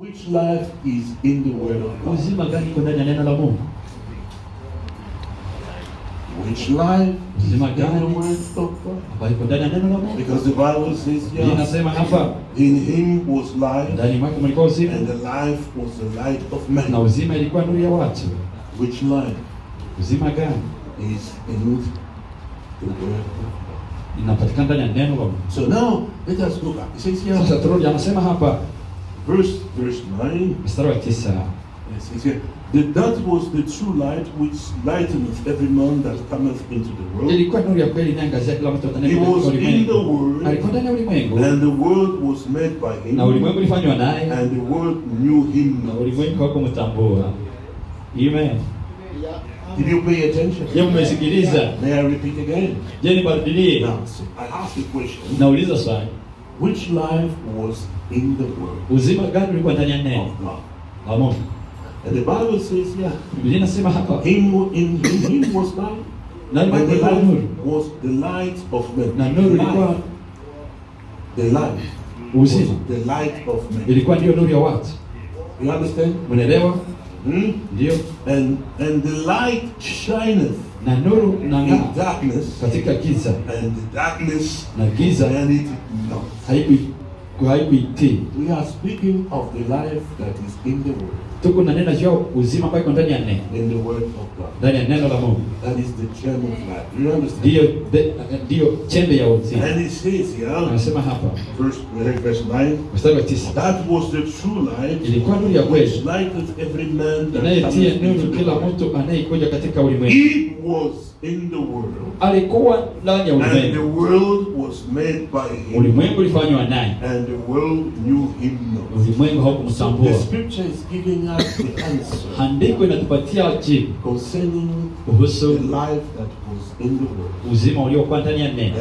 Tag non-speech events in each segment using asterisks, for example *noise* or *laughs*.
Which life is in the Word of God? uzima gani iko ndani ya neno la Mungu? Which life is in Uzima the gani? Word of God? ambayo iko ndani ya neno la Mungu. Because the Bible says, here. inasema hapa, in Him was life, ndani mwake mlikuwa uzima and the life was the light of na man. uzima ilikuwa nuru ya watu. Which life Uzima gani is in the Word of God? inapatikana ndani ya neno la Mungu. So now let us go back. It says here, Sasa turudi, anasema hapa verse verse nine. mstari wa tisa It says that that was the true light which lighteneth every man that cometh into the world. ilikuwa nuru ya kweli inaangazia kila mtu He was in the world, Alikuwa ndani ya ulimwengu and the world was made by him, na ulimwengu ulifanywa naye and the world knew him not. Amen. Did you pay attention? Je, mmesikiliza? May I repeat again? Je, nibarudilie? Now, so I ask the question: Nauliza swali, Which life was in the world uzima gani ulikuwa ndani ya neno la Mungu? And the Bible says, yeah, Biblia inasema hapa, him in, in him was light, ndani and the light was the light of men. na nuru ilikuwa the light was uzima, the light of men. ilikuwa ndiyo nuru ya watu. You understand? Mnaelewa? Hmm? Ndio. And and the light shineth Na nuru darkness, katika giza, and the darkness na giza and it not. haikui- haikuitii. We are speaking of the life that is in the word, Tuko na neno juu uzima ambayo iko ndani ya neno, in the word of God. ndani ya neno la Mungu, That is the gem of life. De- ndiyo chembe ya uzima. And it says here, Anasema hapa verse, verse 9, mstari wa 9, that was the true light ilikuwa nuru ya kweli lighteth every man that into nuru the kila mtu anayekuja katika ulimwengu. It was in the world, Alikuwa ndani ya ulimwengu, and the world was made by him, ulimwengu ulifanywa naye, and the world knew him not. ulimwengu haukumtambua. the scripture is giving Andiko inatupatia jibu kuhusu uzima uliokuwa ndani ya neno,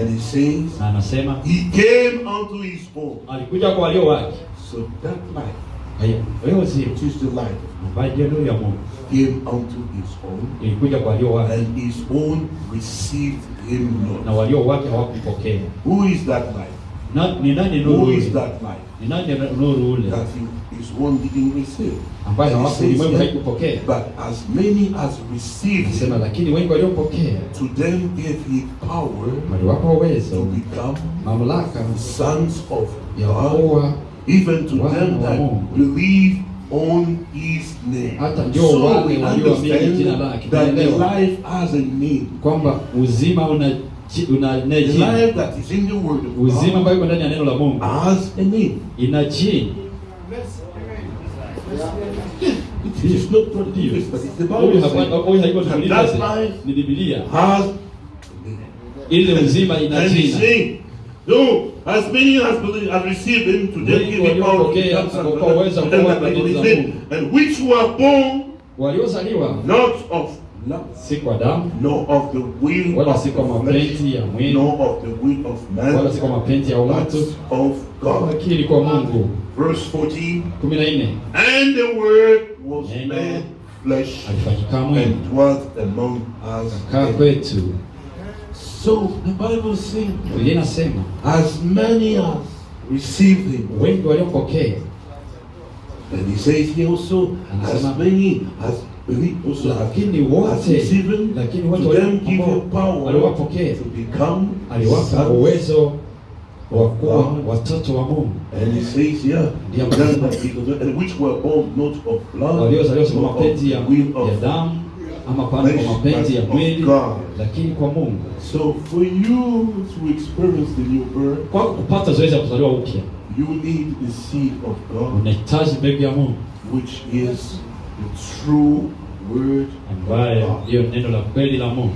na anasema alikuja kwa walio wake. Hiyo uzima. ambayo ndiyo nuru ya Mungu. Ilikuja kwa walio wake, na walio wake hawakupokea. Na ni nani nuru Who is ule? that light Ni nani nuru ule that own didn't receive? ambaye And he hawaku says ulimwengu haikupokea? But as many as received Anasema him, lakini wengi waliopokea to them gave he power waliwapa to uwezo, become mamlaka sons of ya God, kuwa even to Wana them wa that Mungu. believe on his name. hata ndio So wale we walioamini jina understand lake. that Tunaelewa life has a name. kwamba uzima una The life that is in the word of uzima God ambayo iko ndani ya neno la Mungu has a name. ina jina. It is not it is, but it's the Bible hapa says huyu haiko that Biblia, that sasa. life ni Biblia. has a. Ile uzima ina jina. no, as many as believe, as received him, to them give him power to become of wakapewa uwezo God, to them that believe on his watoto za name, and which were born not of love, si kwa damu. Nor of the will wala of si kwa flesh, mapenzi ya mwili. Nor of the will of wala man, si kwa mapenzi ya but watu, of God. lakini kwa Mungu. Verse 14, kumi na nne. And the word was Neno made flesh alifanyika mwili and dwelt among us. kaa kwetu. So the Bible says, Biblia inasema as many as received him, wengi waliompokea, he says here also, as many as believe also, lakini wote lakini wote become aliwapa uwezo wa kuwa watoto wa Mungu. And he says here, Ndio to them anasema. that be- and which were born not of blood, waliozaliwa kwa mapenzi ya, damu ama kwa mapenzi ya mwili, lakini kwa Mungu. So for you to experience the new birth, Kwa kupata zoezi ya kuzaliwa upya, you need the seed of God, unahitaji mbegu ya Mungu. which is the true word. ambayo ndiyo neno la kweli la Mungu.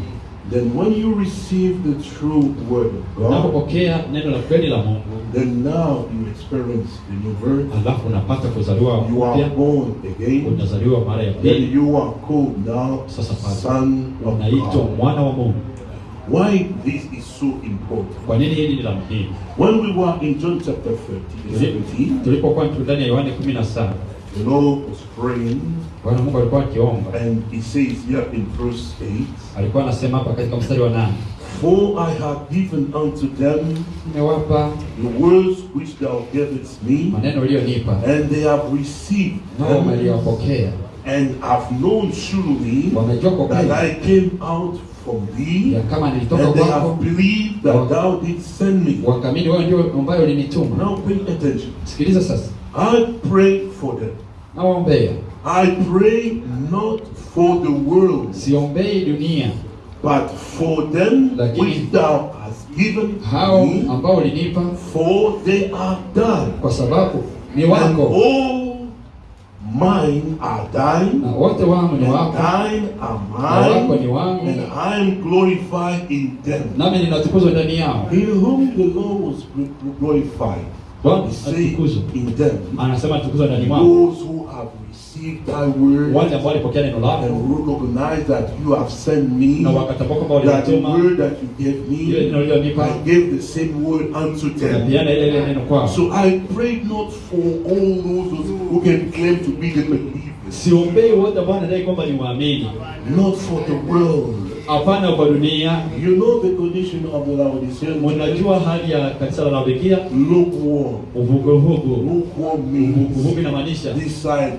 Then when you receive the true word of God, Unapopokea neno la kweli la Mungu, then now you experience the new birth. alafu unapata kuzaliwa You are born again. unazaliwa mara ya Then pili, you are called now Sasa son of unaitwa God. mwana wa Mungu. Why this is so important? Kwa nini hili ni la muhimu? When we were in John chapter 13, Tulipokuwa ndani ya Yohane 17, the Lord was praying, Bwana Mungu alikuwa akiomba, and He says here in verse 8, alikuwa anasema hapa katika mstari wa 8. For I have given unto them nimewapa the words which thou gavest me, maneno uliyonipa and they have received nao them, and have known surely wamejua kwa that kweli. I came out from thee, ya kama nilitoka and they kwako. have believed that thou didst send me. wakamini wewe ndio ambayo ulinituma. Now pay attention. sikiliza sasa I pray for them. nawaombea I pray not for the world, siombei dunia but for them Lakini- which thou hast given hao me, ambao ulinipa for they are thine. kwa sababu ni wako. And all mine are thine, na wote wangu ni and wako thine are mine. na wako ni wangu and I am glorified in them. nami ninatukuzwa ndani yao In whom the Lord was glorified. Bwana atukuzwe. in them, anasema ndani mwao those who have received thy word wale ambao walipokea neno lako. and recognize that you have sent me, na wakatambua kwamba that the word that you gave ile me, neno ulilonipa I gave the same word unto them. napiana ile ile neno kwao. So I pray not for all those who can claim to be the believers, siombei wote ambao anadai kwamba ni waamini not for the world. hapana kwa dunia You know the condition of the Laodicean church? mnajua hali ya kanisa la Laodikia Lukewarm. uvuguvugu Lukewarm means uvuguvugu inamaanisha this side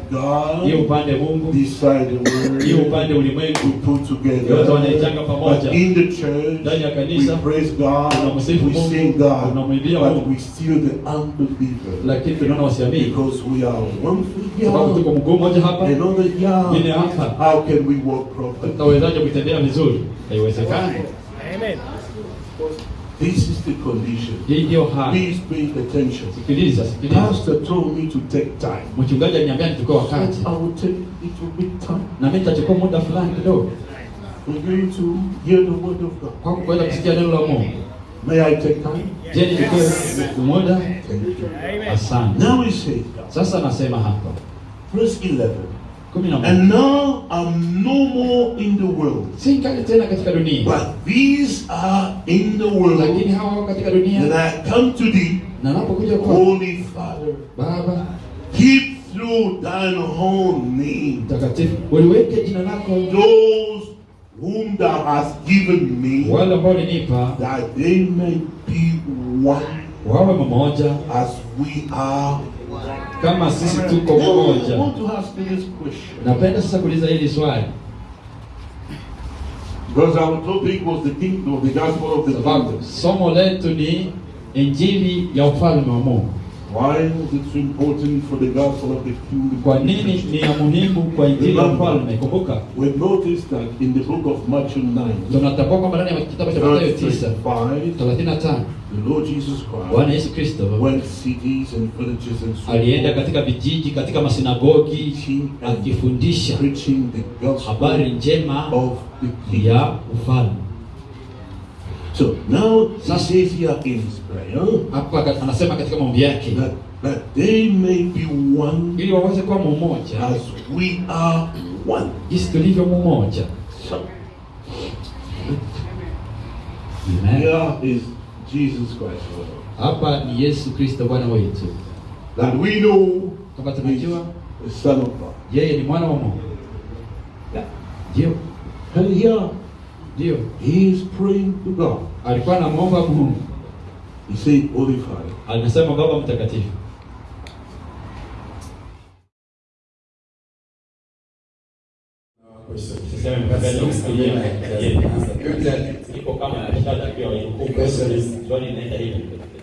hiyo upande Mungu this side the hiyo world. upande We ulimwengu put yote together. wanaitanga pamoja But in the church, ndani ya we kanisa praise God, tunamsifu we Mungu, sing God, tunamwimbia but Mungu. we still the unbeliever. lakini tunaona wasiamini Because we are one sababu tuko mguu mmoja hapa another Vile here. hapa How can we walk properly? tutawezaje kutembea vizuri haiwezekani This is the condition. hali Please pay attention. sikiliza sikiliza Pastor told me to take time. mchungaji aliniambia nichukue wakati I will take little bit time na mimi nitachukua muda fulani kidogo for you to hear the word of God. kwa kuweza kusikia neno la Mungu May I take time? je nichukue muda Thank you. asante Now he says, sasa nasema hapa verse 11. kumi na And now I'm no more in the world, si kali tena katika dunia but these are in the world. hawa wako katika And dunia I come to thee, na napokuja kwa Holy Father, Baba keep through thine own name. Mtakatifu uliweke jina lako those whom thou hast given me, wale ambao ulinipa that they may be one as we are. Kama sisi tuko moja mmoja napenda sasa kuuliza hili swali. Sababu somo letu ni injili ya ufalme wa Mungu. Why is it so important for the gospel of the kingdom? kwa nini ni ya muhimu kwa injili ya ufalme? Kumbuka. We notice that in the book of Matthew 9, tunatambua kwamba ndani ya kitabu cha Mathayo verse 9 35, 35 the Lord Jesus Christ Bwana Yesu Kristo went cities and villages and so alienda katika vijiji katika masinagogi akifundisha habari njema of the ya ufalme. So now he says here in his prayer hapa anasema katika maombi yake that, that they may be one ili waweze kuwa mmoja as we are one. jinsi tulivyo mmoja. So here is Jesus Christ, Lord. hapa ni Yesu Kristo Bwana wetu that we know kama tunajua the Son of God. yeye ni mwana wa Mungu. Ndio. And here ndio. he is praying to God. alikuwa anamwomba Mungu. He said, Holy Father, Alisema Baba mtakatifu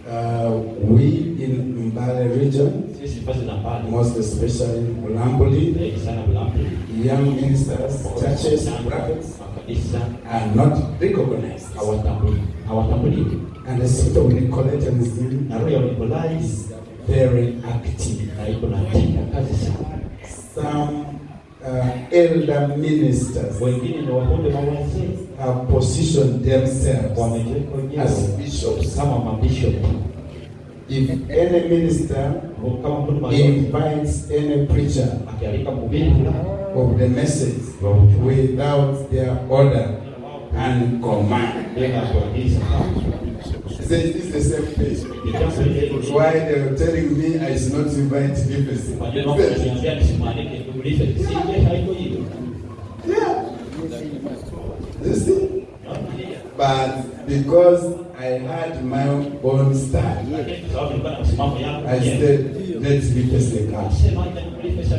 Uh, we in Mbale region, sisi nafasi za mbali most especially Mulambuli, zaidi sana Bulambu young ministers, churches, prophets makanisa are not recognized. hawatambui hawatambuliki And the spirit of Nicolaitanism na roho ya Nikolai is very active. na iko na tenda kazi sana Some uh, elder ministers wengine ni wakonde mawazee have positioned themselves wamejiweka wenyewe as bishops. kama mabishop. If any minister kama mtu invites any preacher akialika mhubiri. of the message without their order and command, bila kuagiza This is the same place. Why they were telling me I should not invite je. Yeah. You see? But because I had my own stand, I said, let pesa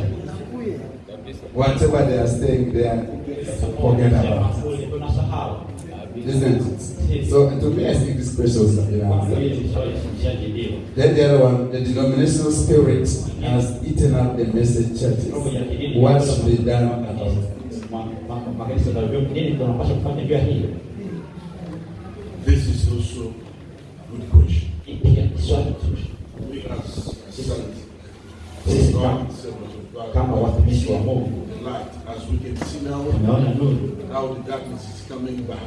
kumi. Whatever they are saying there, forget about it. Kule tunasahau. Isn't it? So to me, I think this question was you Kwa know, hiyo swali lishajibiwa. Then the other one, the denominational spirit has eaten up the message churches. Roho ya kidini What should be done about it? Ma- ma- makanisa za vyuo nini tunapaswa kufanya juu ya hilo? This is also a good question. Hii pia ni swali zuri. We as sons Sisi of kama God, servants of God, kama watumishi wa Mungu the light, as we can see now, how the darkness is coming back.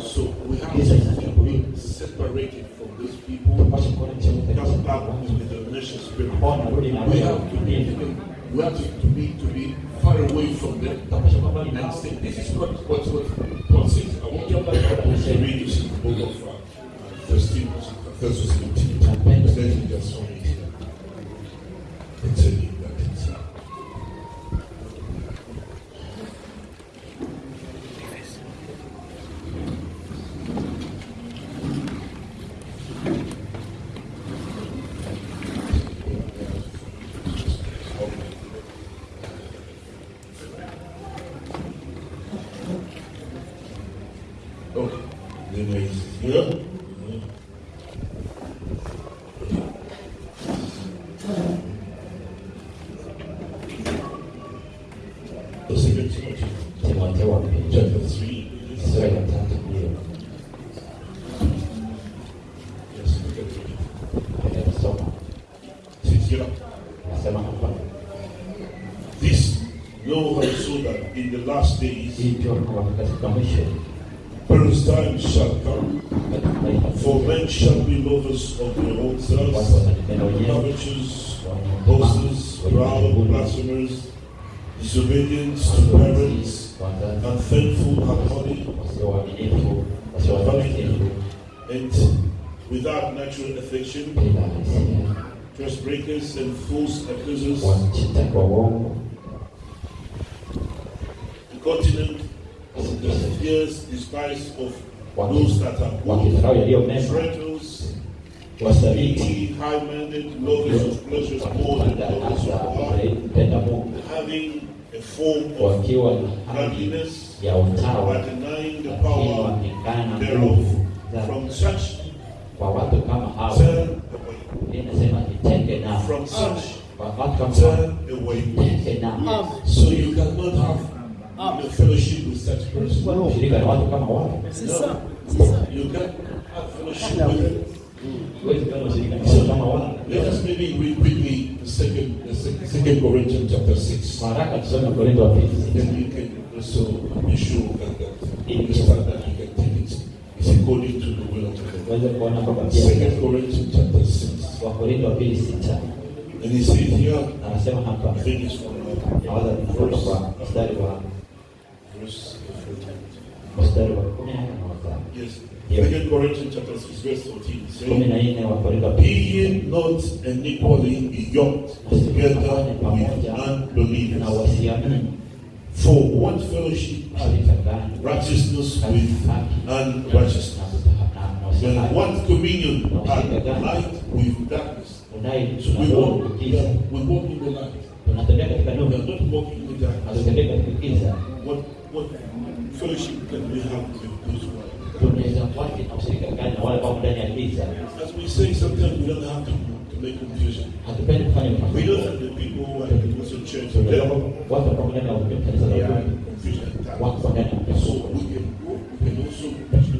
So we have to be separated from these people. Tunapaswa kuona kitu Come back to the denomination spirit. Ambao narudi na We have to be, kidini. we have to, to be to be far away from them Tunapaswa kuwa mbali and say, this is what what what Paul says. I want you to read this in the book of uh, First Timothy, First Timothy. Let me just read it here. And tell you that it's uh, Okay. Then there is here. The second Timothy, Timotheo wa pili chapter three. sura ya tatu ndio Yes, look at it. napenda kusoma. Says here. Nasema hapa This know also that in the last days hii ndio kwamba katika mwisho perilous times shall come. katika For men shall be lovers of their own watu selves, watajipenda wenyewe, covetous, wenye boasters, wenye proud, kiburi, blasphemers, disobedient to parents, wazazi, unthankful, unholy, wasio waaminifu, wasio watakatifu, and without natural affection, bila hisia, breakers and false accusers, wanachita kwa uongo, incontinent, fears, despise of those that are good, traitors, wasaliti, high-minded, lovers of pleasures more than lovers of God, having a form of godliness, but denying the power thereof. From such, kwa watu kama hao. turn. Inasema jitenge nao, From such, kwa watu kama hao, turn away. jitenge nao. So you cannot have a fellowship with such person. Shirika na watu kama wao, You can't have fellowship with them. huwezi kuwa na ushirika na watu kama wao. Let us maybe read quickly the second, the second, second Corinthians chapter six. Kwa tusome Korintho wa pili Then you can also be sure that, that you understand that you can take it. It's according to the will of God. uweze kuona kwamba pia Second Corinthians chapter six. Wakorintho wa pili sita anasema hapa, naweza kufuta kwa mstari wa mstari wa kumi na nne wa Korintho na wasiamini. For what fellowship righteousness with unrighteousness? And usihaki what communion hath light with darkness? we walk, we walk in the light. tunatembea katika We nuru are not walking in the darkness. hatutembea katika giza What what fellowship can we have with those who are in the darkness? tunaweza wapi na ushirika gani na wale ambao ndani ya giza As we say, sometimes we don't have to, to make confusion. hatupendi kufanya We know mafanyiko that the people who are in the Muslim church, Tunajua they kwamba watu ambao ndani ya kanisa la are in Mungu confusion at times. wako ndani ya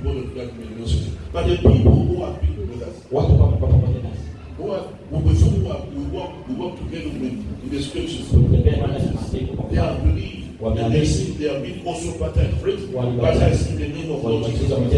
So mpepo we can go, we can also preach the word of God in the Muslim. But the people who are people with us, watu ambao wako nasi who are with whom we, are, we walk, we walk together with in the scriptures. tunatembea ndani ya maandiko kwa They have believed. And they say they have been also baptized, baptized in the name of Lord Jesus. And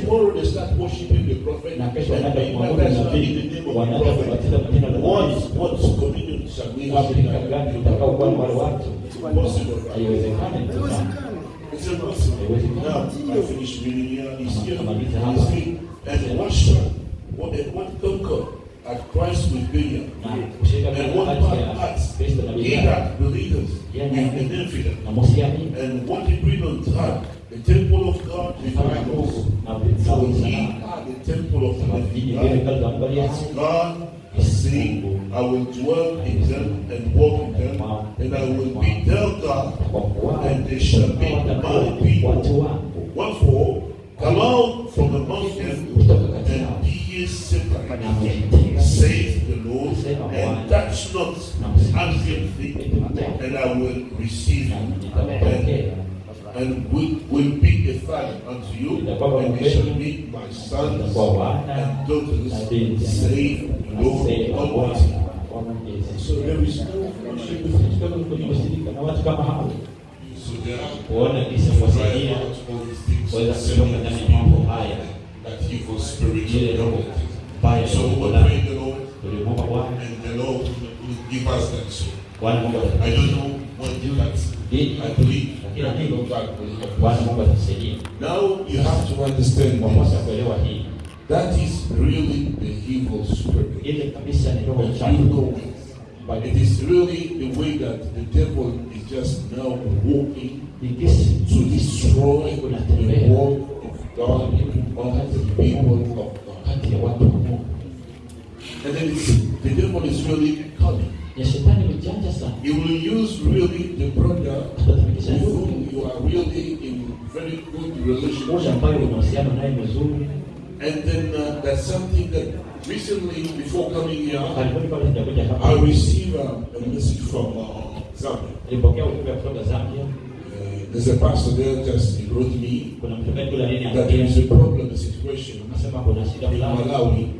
tomorrow they start worshiping the prophet and being baptized in the name of the prophet. kubatiza kwa What, what communion shall we have? washirika gani tutakao kuwa na wale watu It's impossible. haiwezekani mtazamo It's impossible. Now, I finish reading here. He's here. He's here. And what shall, what, and what conquer at Christ with? And part ya acts Kristo na he Biblia that believers with Yeah. an infidel? na msiamini And what had the The temple of God is mfalme wa right Mungu also. na So vizazi are the temple of the kama living vile vile God. kazi za Mungu aliye As hai God is saying, I will dwell in them and walk in them, and I will be their God, and they shall be my people. Wherefore, come out from among them and be ye separate, saith the Lord, and touch not unclean thing, and I will receive you, and, nitawapokea and will, will be a father unto you, and they shall be my sons and daughters, binti saith the Lord Almighty. Bwana wa Mwenyezi. So there is no fellowship with him. Tunataka kwenye ushirika na watu kama hao So there are kuona jinsi kuwasaidia out all these things, kuweza kutoka ndani ya mambo haya. that evil spirit ile of roho mbaya So we iliyoko pray the Lord, Tulimwomba Bwana. and the Lord will give us that soul. Bwana Mungu I atatupatia don't know what you that Dini, I believe lakini that nini Lord God will help Bwana. Mungu atatusaidia Now you have to understand wapasa this. kuelewa hii That is really the evil spirit. ile kabisa ni roho But chafu. But it is really the way that the devil is just now walking to destroy the work of God among the people of God. kati ya watu wa Mungu And then the devil is really cunning. Ya shetani mjanja sana He will use really the brother whom you are really in very good relationship. ambayo una uhusiano naye mzuri And then uh, that's something that recently, before coming here, karibuni kabla sijakuja I received a, a message from uh, Zambia. nilipokea ujumbe kutoka Zambia Uh, there's a pastor there just he wrote me kuna mchungaji kule nini that there is a problem, a situation anasema kuna shida in.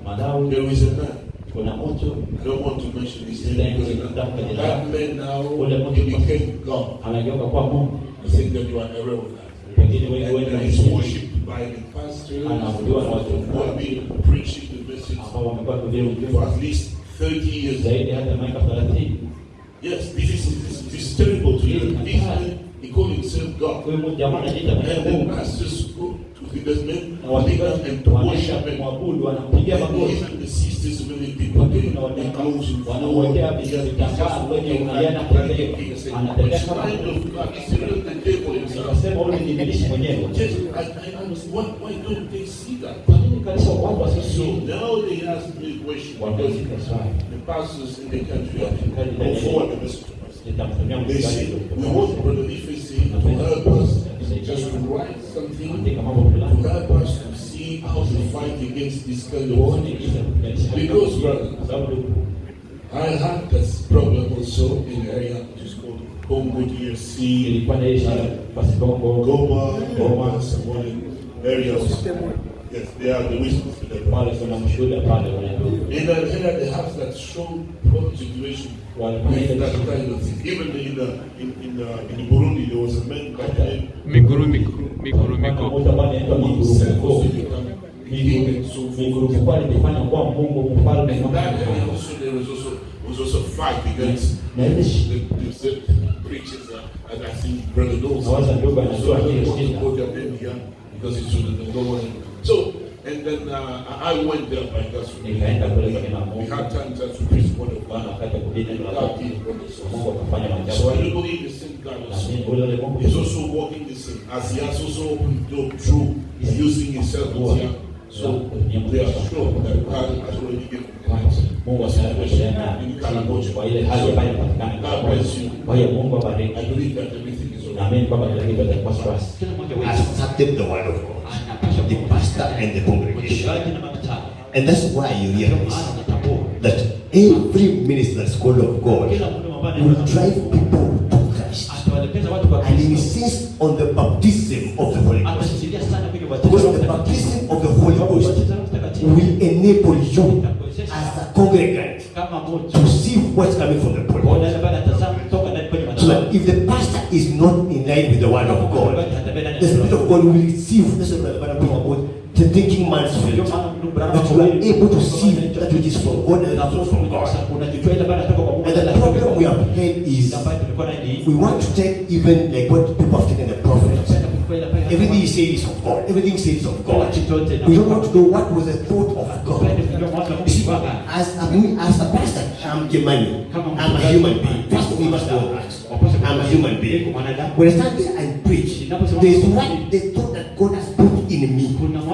Malawi There is a man. Kuna moto. I don't to mention his name. because that man now he became God. anageuka kuwa Mungu. I think that you are aware of that. wengine wengi And he's wanaishi worshipped by the pastors Anaabudiwa na watu have been preaching the message ambao wamekuwa kuhubiri for ujumbe at least 30 years. zaidi hata miaka 30 Yes, this is, this, this is terrible to hear. This man, he called himself God. huyu mtu jamaa anajiita And the Mungu pastors go to the basement, na and to worship wanaenda him. kumwabudu wanampigia And magoti even the sisters, when they people, they Watu they close and wanamwekea He just- vitambaa kwenye just unaenda walking like kutembea. a king and saying, Anatembea kama kind of God. It's really the devil himself." nikasema huyu ni ibilisi mwenyewe I, I, I why, why don't they see that? kwa nini kanisa watu So wasisi now they ask me a question because wanaulika swali the pastors in the country have forward the message to us. nitamtumia They say, we want Brother to help us just to write something andika mambo to fulani help us to see how to fight against this kind of tuone thing. jinsi ya kupiganisha hali Because, brother, I had this problem also in the area which is called Congo DRC, ilikuwa na hii shida basi Goma, Goma, some other areas. Yes, they are the wisdom to the pale kuna mshuhuda pale wanaenda In that area, they have that strong situation walikuwa na with that kind of thing. Even in the in in, uh, in Burundi, there was a man by the name Miguru Miguru Miguru Kuna Miguru mtu ambaye anaitwa who Miguru said Mkuu. also become king and so Miguru forth. Mkuu alijifanya kuwa Mungu mfalme In that area Mungu. also, there was also was also fight against Na ile shi- the, the, the preachers. Uh, and I think Brother knows. Nawaza ndugu anajua So I hiyo don't want to shida. go there because it's the don't want to- So and then uh, I went there by God's nikaenda kule kwa kina We had time to preach the word of Bwana God. wakati wa kuhubiri God Mungu did wonders. So I do believe the same God also. mimi ule ule He's also working the same as he has also opened the door through using himself here. So they are sure that God has already given the answer. Mungu asiyekushana In Karamoja. kwa ile hali ambayo inapatikana God bless you. kwa hiyo Mungu abariki I believe that everything kila kitu kitakuwa sawa kila mmoja wetu accepted the word of God, the pastor and the congregation. And that's why you ndio realize that every minister that's called of God will drive people to Christ kwa and Kristo insist on the baptism of the Holy Ghost. Because the baptism of the Holy Ghost will enable you as a congregant to see what's coming from the pulpit. If the pastor is not in line with the word of God, the Spirit of God will receive. That's we're talking about the thinking man's Branham That you are able to see that which is from God and that which is from God. And the problem we have had is we want to take even like what people have taken the prophets. Everything he says is of God. Everything says is of God. We don't want to know what was the thought of God. You see, as a, as a pastor, I'm Gemani. I'm a human being. First of all, must know. I'm a human being. When I stand there and preach, there's what the thought that God has put in me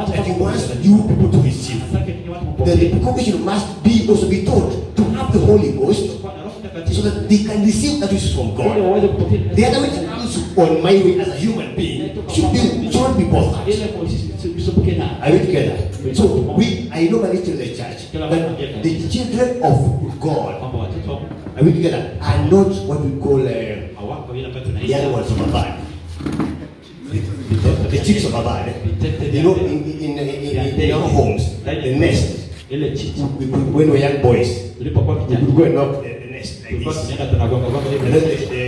that He wants you people to receive. Anataka ninyi watu Then the congregation must be also be taught to have the Holy Ghost Kwa na Roho so that they can receive that which is from God. The other which comes on my way as a human being should be should be bothered. Ile kwa sisi tusipokee na. Are we together? So we I normally tell the church that the children of God Kwamba watoto wa Mungu are we together are not what we call uh, hawako ile ambayo the tunaita. young ones of Abad. The, the chicks of Abad. Eh? You know, in, in, in, in, in our homes, the nest, when we were young boys, we would go and knock the, nest like this. tunaenda tunagonga gonga And then the, the,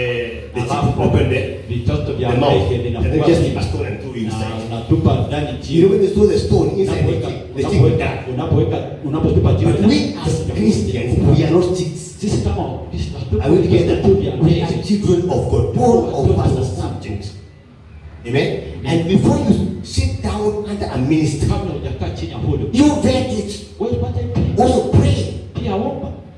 the chick opened the, the mouth, and then just keep a stone and throw inside. unatupa ndani You know, when they throw the stone inside Unapoweka the chick unapoweka unapoweka unapotupa jiwe. We as Christians, we are not chicks. Sisi kama Wakristo Are we together? hatupo vya We are children of God. Paul of us as subjects. Amen. And before you sit down under a ministry, Kabla hujakaa chini ya hudu. you vet it. Wewe pata ipi? Also pray.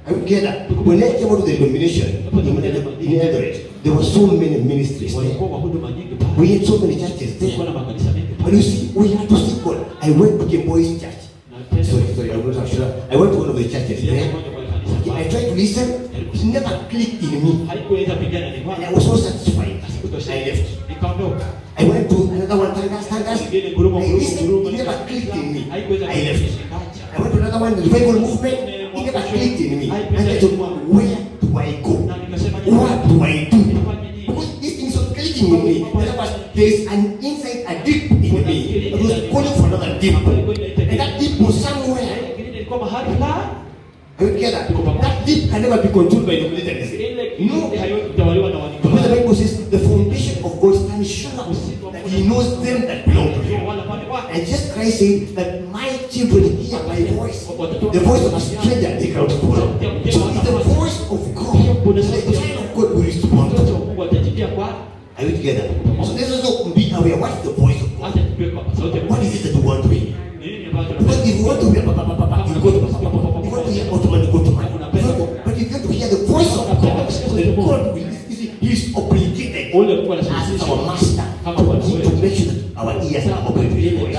I will get that. When I came out of the denomination in, Eldoret, there were so many ministries there. Walikuwa kwa huduma nyingi pale. We had so many churches there. na makanisa mengi But you see, we had to seek God. I went to Boys Church. Sorry, sorry, I was not sure. I went to one of the churches there. Moja I tried to listen. It never clicked in me. And. I was so satisfied. I left. I went to another one, Tangas, Tangas. I listened, it never clicked in me. I left. I went to another one, revival movement. It never clicked in me. I thought, where do I go? What do I do? Because this thing is not clicking in me. Other there's an inside, a deep in me. It was calling for another deep. And that deep Are together? That deep can never be controlled by the militarism. No. ile haiwezi kutawaliwa na Because the. Bible says the foundation of God stands sure that He knows them that belong to Him. Wala pale wake. And Jesus Christ said that my children hear my voice. The voice of a stranger they cannot follow. So it's the voice of God. The child of God will respond. Mtoto wa Mungu atajibia kwa Are we together? So let's also be aware what's the voice Ule as our master to make sure that our ears are open to His voice.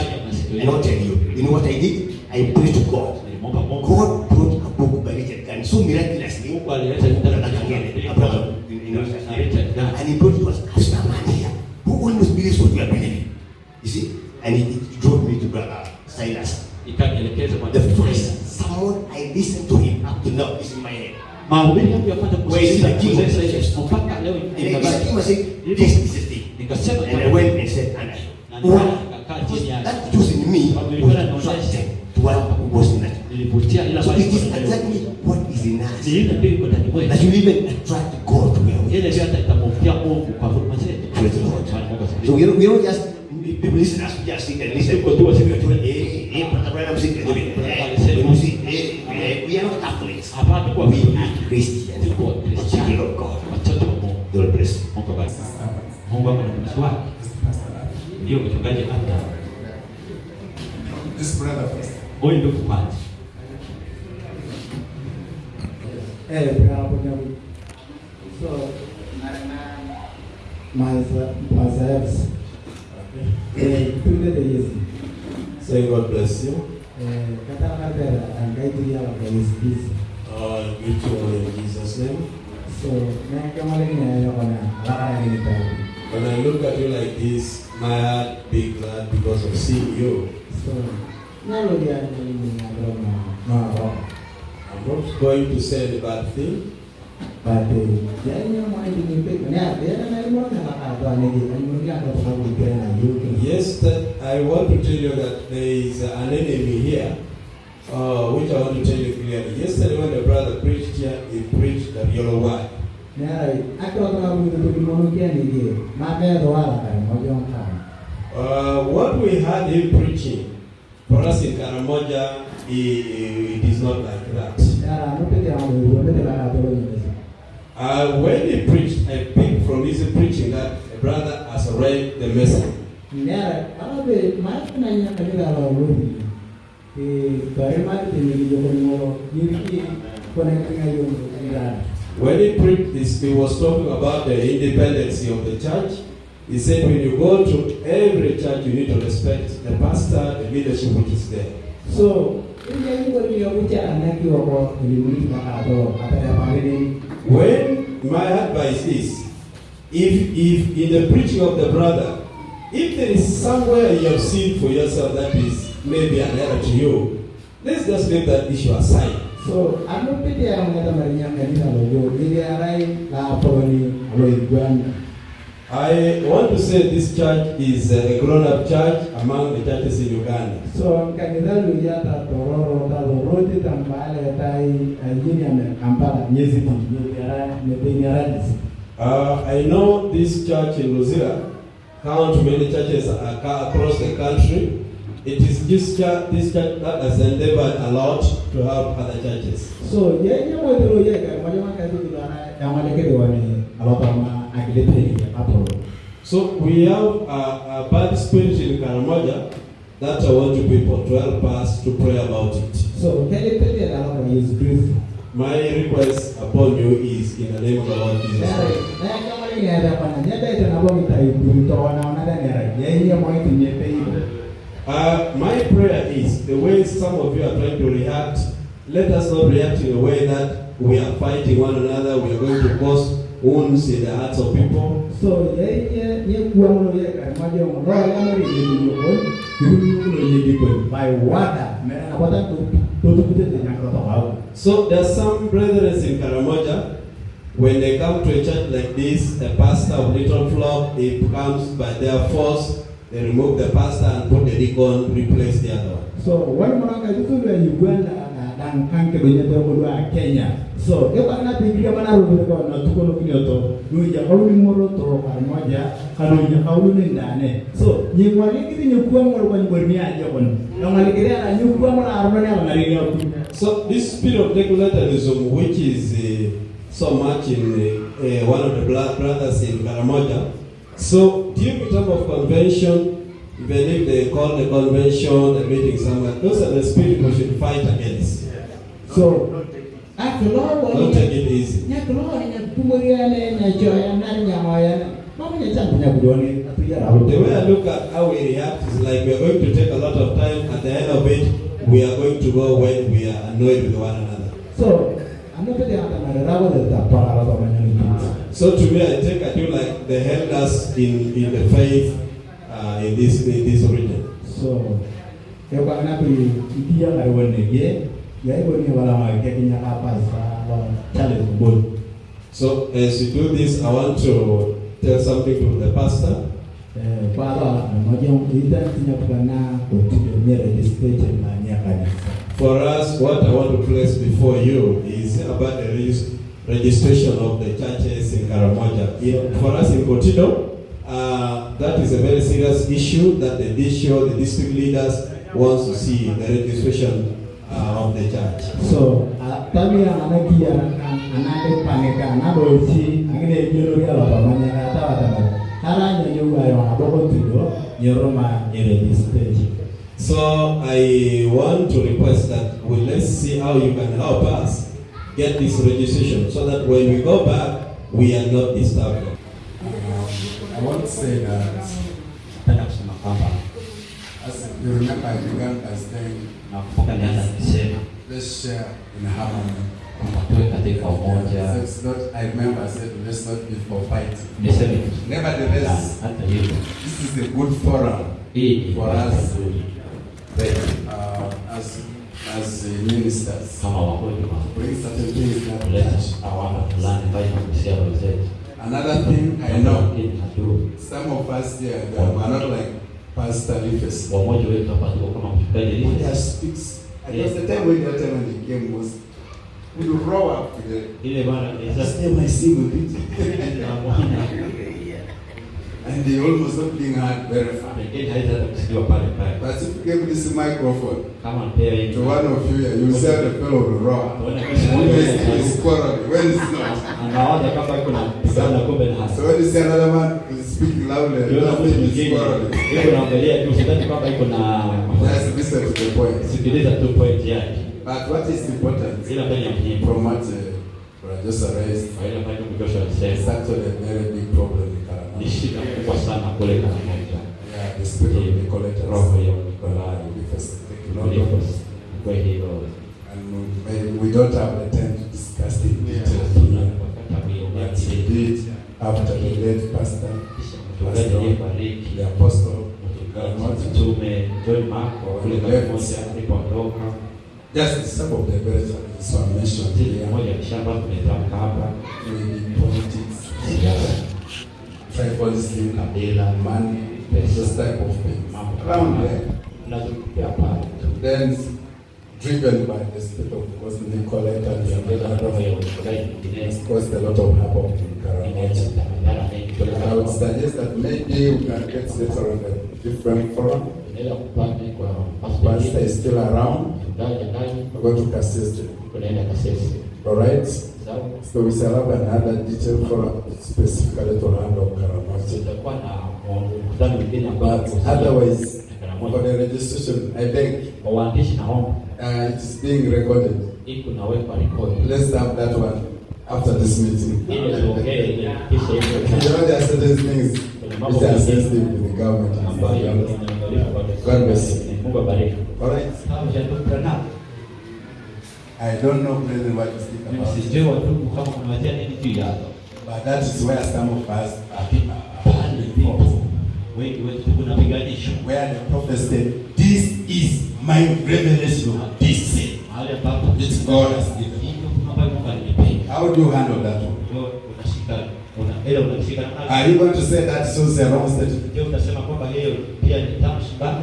And I'll tell you, you know what I did? I prayed to God. God brought a book by Richard Gann so miraculously. Mungu alileta vitabu Brother Kangele, Abraham, you know, na Richard Gann. and he brought it to us as a man here who almost believes what we are believing. You see? And he, he drove me to Brother Silas. The first sermon I listened to him up to now is in my head. mahubiri yangu ya kwanza Where is the king of kusikiliza churches? Mungu kwa huduma zetu Praise the Lord. Bwana Mungu So asifiwe. we don't, we don't just people listen as we just sit and listen. Tuko tu wasikie. Hey, hey, Brother Branham sing. Hey, when you see, hey, hey, we are not Catholics. hapana kwa We are Christians. Tuko Wakristo. Children of God. watoto wa Mungu God bless. Mungu abariki Mungu ako na mtumishi wake ndio mchungaji hata This brother first. huyu ndio kwanza Eh, bravo, bravo. So, myself, myself, eh, tunde de Yesu. Say God bless you. Eh, kata na bera, angai ya wa Yesu Kristo. Uh, greet you all in Jesus' name. So, na kama lagi na yo kana, ala ni tayo. When I look at you like this, my heart be glad because of seeing you. So, na lo dia ni ni ngalo na na. I'm not going to say any bad thing. But dia ni mo ai ni pe, na dia na na mo na ka to ni di, ani mo dia ka to ko pe na yo ke. Yes, that I want to tell you that there is an enemy here, uh, which I want to tell you clearly. Yesterday, when the brother preached here, he preached the yellow wine. Na ai, akro to na mo to ko mo ke ni di, ma be do ala ka mo jo ka. Uh, what we had him preaching for us in Karamoja, it is not like that. Yara, no pe te amo, no pe te la. Uh, when he preached, I picked from his preaching that the brother has read the message. Nera, ala be ma na nya ka ni la lo ni. Kare ma te ni yo ko mo ni ki ko na ka yo ni la. When he preached this, he was talking about the independence of the church. He said, when you go to every church, you need to respect the pastor, the leadership which is there. So, ini yang buat dia punya anak dia apa ini mungkin nak atau apa yang paling ini. When my advice is, if if in the preaching of the brother, if there is somewhere you have seen for yourself that is maybe an error to you, let's just leave that issue aside. So, anu pete yang mengata marinya kanina logo, ini arai la apa ni alo iguan. I want to say this church is a grown-up church among the churches in Uganda. So, kanina lu ya ta tororo ta loroti tambale tai yini ame kampala nyezi ti ni arai ne pe ni arai. Uh, I know this church in Luzira count many churches across the country. It is this church, this church that has endeavored a lot to help other churches. So, ye ye mo dero ye ka mo jama ka tu dara yang ada ke wani alo ta ma agile pe ni apolo. So we have a, a bad spirit in Karamoja that I want you people to help us to pray about it. So, alo ka is brief. My request upon you is in the name of the Lord Jesus Christ. Uh, my prayer is the way some of you are trying to react, let us not react in a way that we are fighting one another, we are going to cause wounds in the hearts of people. So, by. So there are some brethren in Karamoja, when they come to a church like this, the pastor of Little Flock, he comes by their force, they remove the pastor and put the deacon, replace the other one. So, wani mo ka tu le Uganda na dan kan ke donye to ko a Kenya. So, e ba na te ngira mana ro ko na tu ko no kinyo to, no ya ko ni mo ro to ka moja, ka no ya ka ni ndane. So, ni mo ni kiti ni kuwa mo ko ni bo ni a je ko no. Na mo ni kire na ni kuwa mo na ro na na ri ya ku. So this spirit of Nicolaitanism, which is uh, so much in uh, uh, one of the blood brothers in Karamoja, so the time of convention, even if they call the convention, the meeting somewhere, those are the spirit we should fight against. So, a ko lo Don't take it easy. The way I look at how we react is like we are going to take a lot of time. At the end of it, we are going to go when we are annoyed with one another. So, de ta para to. So to me, I take I do like they held us in, in the faith uh, in this in this region. So, ba na pi dia la wone ye, ya ibo ni wala ma ke kinya apa challenge bol. So as we do this, I want to tell something to the pastor. Eh, pa la mo je un ita tinya pa na ko ti registration na nya kanisa. For us, what I want to place before you is about the registration of the churches in Karamoja. For us in Kotido, uh, that is a very serious issue that the district, the district leaders wants to see the registration uh, of the church. So, a tami ya ana ki ya ana de paneka na do si angine jero ya la pa manya ka ta ta ba. Kara nya yo ga yo na bo ti do nyoro ma ni registration. So I want to request that we let's see how you can help us get this registration so that when we go back, we are not disturbed. I want to say that Napenda kusema kwamba as you remember I began by saying nakumbuka nianza nikisema let's share in harmony. kwamba tuwe katika umoja. So it's not I remember I said let's not be for fighting. Tu Nevertheless, this is a good forum For us. mzuri uh, as as uh, ministers. kama wagonjwa Bring certain things that kuleta touch. awama fulani ambayo inagusia roho zetu. Another thing I know, Lakini najua some of us here they are not like Pastor Rufus. wamoja wetu hapa tuko kama mchungaji He Rufus. just speaks. And it was the time when that time when he came was we would row up to the ile bana just Isaac name I sing with it. *laughs* na Bwana And they almost not being heard very far. pengine haitaweza kusikiwa pale pale. But if you give this microphone Kama mpea hii to one of you here, you say the fellow will row up. tuone Always kama is quarreling when it's not. anawaza kama iko na pigana kumbe na hasa. So when you see another man who is speaking loudly, Ukiona mtu nothing is mwingine quarreling. iko naangalia tu sidhani kwamba iko na Just listen to the point. sikiliza tu point yake. But what is important Ila mbele ya muhimu from what uh, Brother Joshua raised, Kwa ile ambayo ndugu Joshua it's alisema actually a very big problem in ni Karamoja. shida kubwa sana kule Karamoja. Yeah, the spirit of Nicolette has Roho ya gone Nikolai with us. Thank you, Lord. kwa hilo And we, we don't have the time to discuss it in detail here. But we did after the late pastor, mchungaji aliyefariki the apostle, mchungaji mtume John Marko kule Karamoja alipoondoka just some of the very challenges were mentioned zile here. moja ya shamba tumetamka hapa Maybe politics, tribalism, kabila money, this type of mambo Around there. Then driven by the spirit of course Nicolette and the tunaongeza roho ya other mchungaji has caused a lot of havoc in Karamoja. mengi I would suggest that maybe we can get later on a different forum. Pastor is still around. ndani We're going to Kasese. tunaenda Kasese All right. sawa So we shall have another detailed forum specifically to handle Karamoja. tutakuwa na mkutano mwingine ambao But otherwise, for Karamoja the registration, I beg, kwa waandishi naomba uh, it is being recorded. hii kunawekwa rekodi Let's have that one after this meeting. ili tuongee ili kisha You hivyo know, there are certain things which are sensitive to the government. ambayo inaangaliwa kwa God bless you. Mungu abariki. All right. I don't know really what to speak about. it. watubu kama kunawazia nini juu yako. But that is where some of us are people. wengi wetu tunapiganishwa where the prophet said, This is my revelation of this is mahali ambapo which God has given. hivyo ambayo Mungu alinipea. How do you handle that one? Unashika ile unashika na Are you going to say that so a wrong statement? Je, utasema kwamba hiyo pia ni tamshi mbaya?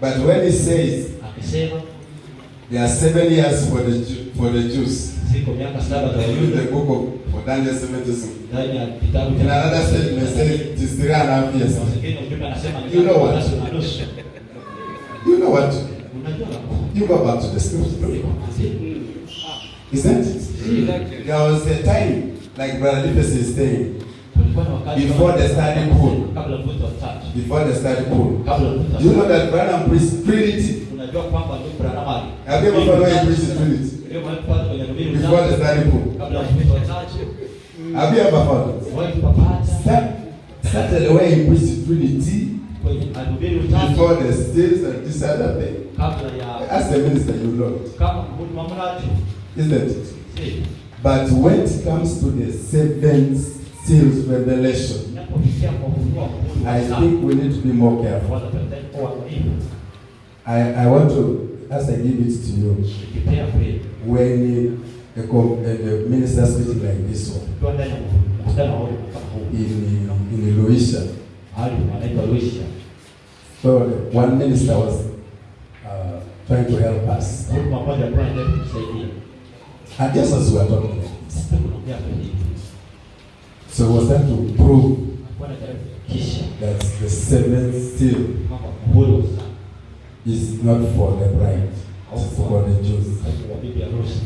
But when he says Akisema there are seven years for the for the Jews, ziko miaka saba za the book of for Daniel 76. ndani ya kitabu In another statement says it is three and a half years. You know what? You know what? You go back to the scripture. Isn't it? There was a time, like Brother Lipes is saying, Before the study pool. before the study pool. Do you know that Branham preached Trinity? Unajua kwamba ndio Branham ali Have you ever he preached Trinity? ndio mahali pale kwenye Biblia Before the study kabla mvuto wa tatu Have you ever it? wao kupata Start, the way Trinity kwenye alubiri utatu before the stills and this other thing. kabla ya As a minister, you know kama isn't it? si But when it comes to the seven seals revelation, I think we need to be more careful. I, I want to, as I give it to you, tukipea kweli when the, com- uh, the minister speaking like this one tukiwa ndani ya mkutano wa Mungu kama huu in, in Luisha, mahali wanaitwa Luisha so the one minister was uh, trying to help us. mhudumu wa kwanza alikuwa anataka kutusaidia And just as we are talking. Like this, sisi tunaongea kwa hivi so he was trying to prove alikuwa anajaribu kuhakikisha that the seventh seal kwamba muhuri sana is not for the bride, it's for the Jews.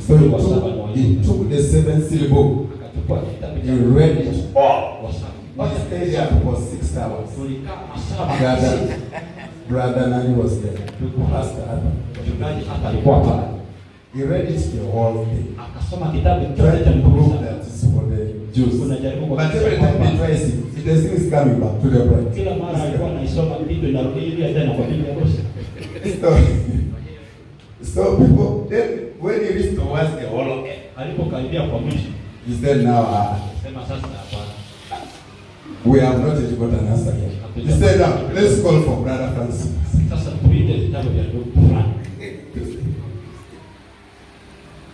So he took, he took the akachukua kitabu he read it all. He stayed there for six hours. Brother, brother Nani was there. Pastor Adam. He read it the whole thing. Trying to prove that it's for the Jews. But every time he kwamba tries it, the thing is coming back to the bride. So, *laughs* so people, then when he reached towards the whole end, alipokaribia kwa mwisho he said, now uh, sasa hapana we have not yet got an answer yet. He said, now let's call for Brother Francis. sasa tuite vitabu vya ndugu fulani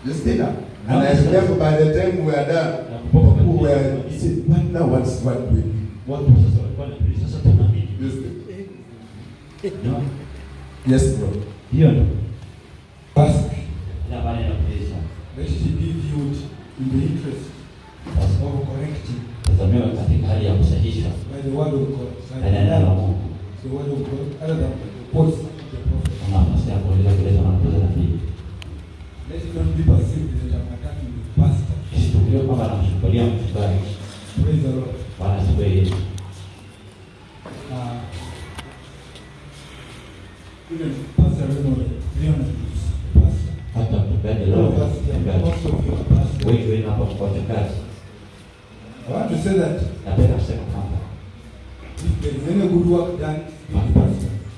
You see now? And I remember by the time we are done, na we were saying, what now what's what we watu sasa walikuwa wanajiuliza sasa tunaamini You see? no Yes, bro. hiyo ndio Ask, ina maana inakuuliza let it be viewed in the interest of correcting tazamiwa katika hali ya kusahihisha by the word of God. by na neno la Mungu the word of God, other than of the prophet. kama nafasi ya kueleza kueleza na na pili Let it not be perceived that I'm attacking the pastor. isichukuliwe kwamba anamshukulia mchungaji Praise the Lord. wala siku Yesu Uh, hata mchungaji leo wengi mko wachungaji napenda kusema kwamba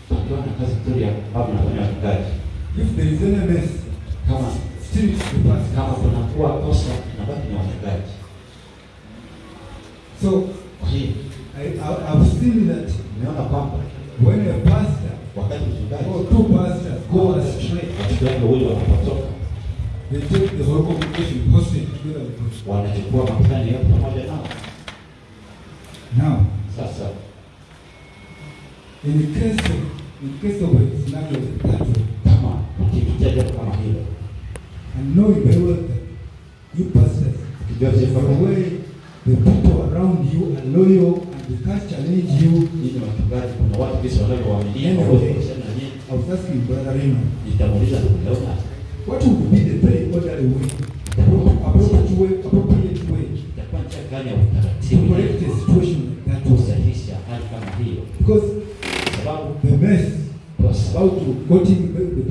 tukiwa na kazi nzuri ya ambayo mnafanya wachungaji, If there is any mess, kama kunakuwa kosa, nabaki ni wachungaji. So I, I, I've seen that nimeona kwamba when a pastor wakati mchungaji or pastors go astray, wachungaji wawili wanapotoka, they take the whole congregation hostage together with them. wanachukua yote pamoja nao. Now, Sasa. in the case of in case of a scenario that way, kama ukipitia jambo kama hilo, and knowing very well that you pastors, the way the people around you are loyal can't challenge you, nyinyi wachungaji, kuna watu kisi wanavyowaaminia hawawezi kusema na nyinyi. I was asking Brother Raymond, Nitamuuliza ndugu what would be the very orderly way, appropriate way, appropriate way itakuwa njia gani ya to utaratibu? Correct situation. That way? kusahihisha hali kama hiyo, Because sababu the mess kwa about to quoting the, the,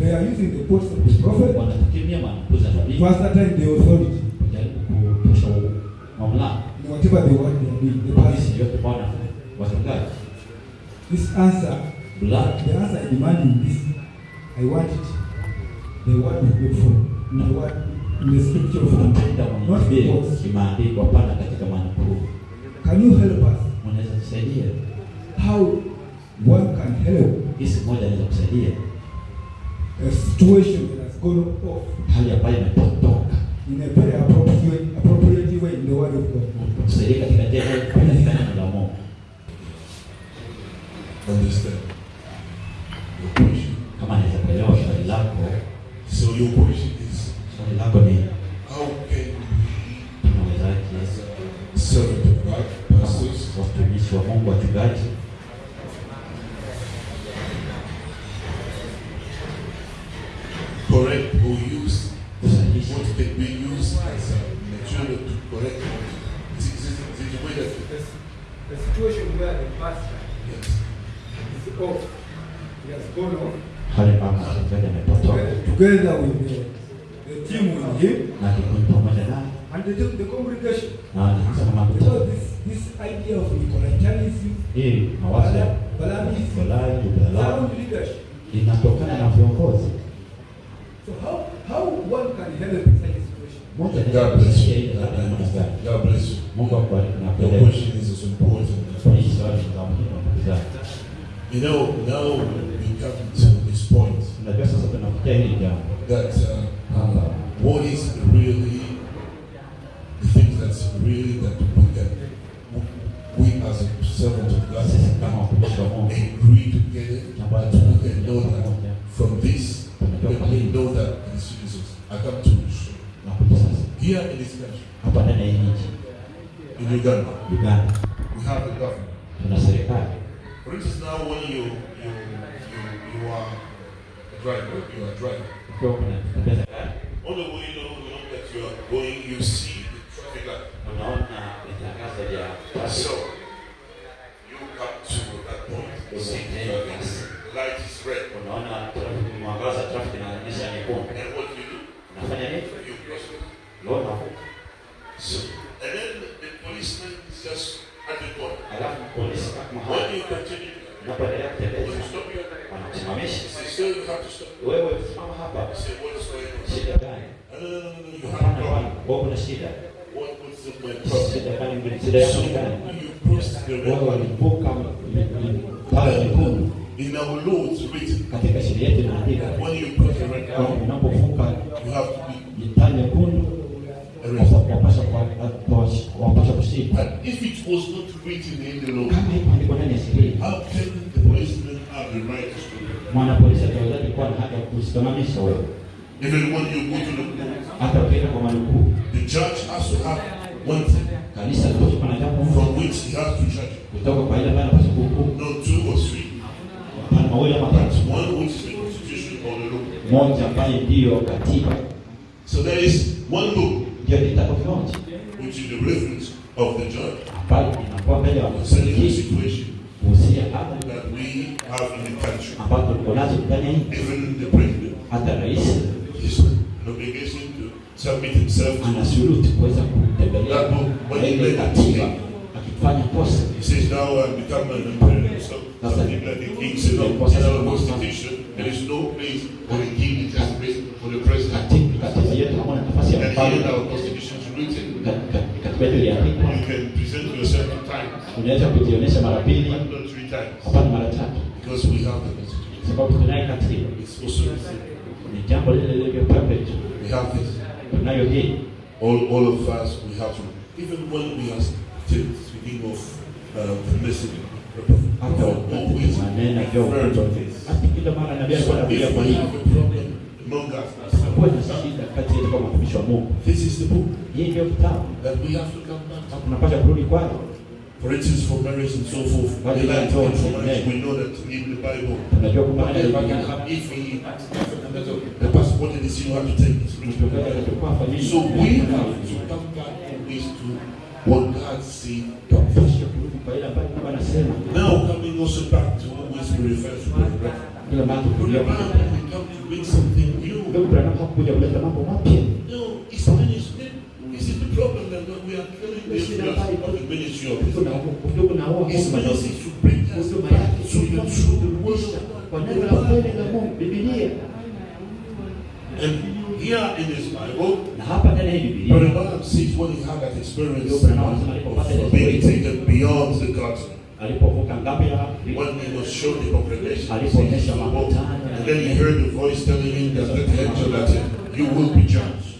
they are using the quotes of the prophet. wanatumia manakuza nabii to ascertain the authority. Whatever they doing. The polisi wachungaji This answer, Blood. the answer I demand in this, I want it. The word of God for in the word in the scripture napenda not mwanibie quotes. kimaandiko hapana katika maandiko. Can you help us? unaweza kusaidia How one can help hisi moja anaweza kusaidia a situation that has gone off hali ambayo imepotoka in a very appropriate, appropriate way in the word of God. kusaidia katika njia neno la Mungu Understand? Your question. kama anaweza kuelewa swali lako So your question is, swali lako ni how can we, tunawezaje as a servant of God, pastors, watumishi wa Mungu wachungaji correct or use kusahihisha what can be used as a material to correct the way that, A situation where the pastor yes. is off, he has gone off, hali ambapo mchungaji amepotoka together with the, the team with him na kikundi pamoja naye and the, the congregation. na wanasema mambo this, this idea of Nicolaitanism, hii mawazo ya Balaamism, Balai, Ubalamu leadership. inatokana na viongozi. So how, how one can help in such a situation? God namna gani. God bless you. Mungu akubariki na Your kuelewa. question is important as Hii You know, now we come to this point Unajua sasa tunafikia hili jambo. that uh, uh, what is really the things that's really that we can, we as a servant of God sisi kama watumishi wa Mungu. agree together that we can know that from this, we can know that these Jesus, I come to show. na kuja sasa. Here in this country, hapa ndani ya hii nchi. In Uganda, Uganda Ukiwa unatembeza gari On the way, you know, you know that you are going, you see the traffic light. unaona vitangazo vya So traffic, you come to that point, you see the traffic light is red, unaona traffic, mwangaza wa traffic inaonyesha nyekundu, and what do you do? unafanya nini? You cross it. Unaona So, and then the policeman is just at the corner. alafu polisi kama When hapa you continue, unapoendelea when kutembeza you stop you, wanakusimamisha he says, sir, you have to stop. wewe, simama hapa, I say, what is going on? shida gani? No, no, no, no, no, you have Hapana a bwana, problem. wewe kuna shida. What, what's the my problem? Shida gani? mbili? Shida yako So ni gani? you cross the Wewe red line. walivuka pale nyekundu. In our law, it's written, Katika sheria yetu inaandika when you cross the red kwamba line, unapovuka you have to be taa nyekundu arrested. wapasha kwa- wapasha kushinda. But if it was not written in the law, Kama hivyo ndiko ndani ya sheria, how can the policeman have the right to stop you? mwanapolisi atawezaje kuwa na haki ya kusimamisha wewe? Even when you go to the court, Hata ukienda kwa manukuu, the judge has to have one thing kanisa litoka na jambo from moja which he has to judge. kutoka kwa ile ambayo anapaswa kuhukumu, Not two or three, hapana mawili ama but tatu, one which is the constitution or the law. moja ambaye ndiyo katiba, So there is one law, ndio kitabu kimoja which is the reference of the judge ambayo inakuwa mbele ya concerning the msingi situation kuhusia hata that we have in the country. ambazo tuko nazo ndani ya nchi. Even the president Hata rais is an obligation to submit himself to ana shuruti kuweza kutembelea that book. When na he ile made a katiba mistake, akifanya kosa he says, now I've become an emperor. So something like the king said, no, in our constitution, there is no place for the king, it has place for the president. katika katiba yetu hamna nafasi ya And here in mfalme our constitution is written, Ka- ka- katiba yetu iliandikwa you can present yourself two times, unaweza kujionyesha mara mbili not three times, hapana mara tatu because we have the constitution. sababu tunaye katiba It's also the same. ni jambo lile lilivyo perfect We have this. tunayo hii All, all of us, we have to, even when we are still speaking of uh, the message, hata wakati always tunanena juu ya refer upendo to this. hata kila mara nabii alikuwa So if we have a problem among us, kuwa na shida kati yetu kama watumishi wa Mungu this is the book hii ndio kitabu that we have to come back to. tunapaswa kurudi kwao For instance, for marriage and so forth, What the is line that for talk? marriage, we know that in the Bible, tunajua kwamba hata if ibada he, the passport and the you have to take this mtoto atakuwa afanyeni So we have to come back always to what God said. tunapaswa kurudi kwa ile ambayo Mungu anasema Now coming also back to always we refer to the breath. kila mara tukilia Remember, we come to bring something ndio tunataka kuja kuleta mambo mapya No, it's ministry. This is the problem that we are killing this ministry of the ministry of kuna Islam. kutoka na wao It's ministry. bring us huduma back yake to the true word kwa of neno la God. kweli la Mungu Biblia And here in this Bible, na hapa ndani ya hii Biblia Jeremiah says when he had that experience of being taken beyond the curtain, alipovuka when he was shown the congregation, alipoonyesha makutano and then he heard the voice telling him that the angel that you will be judged.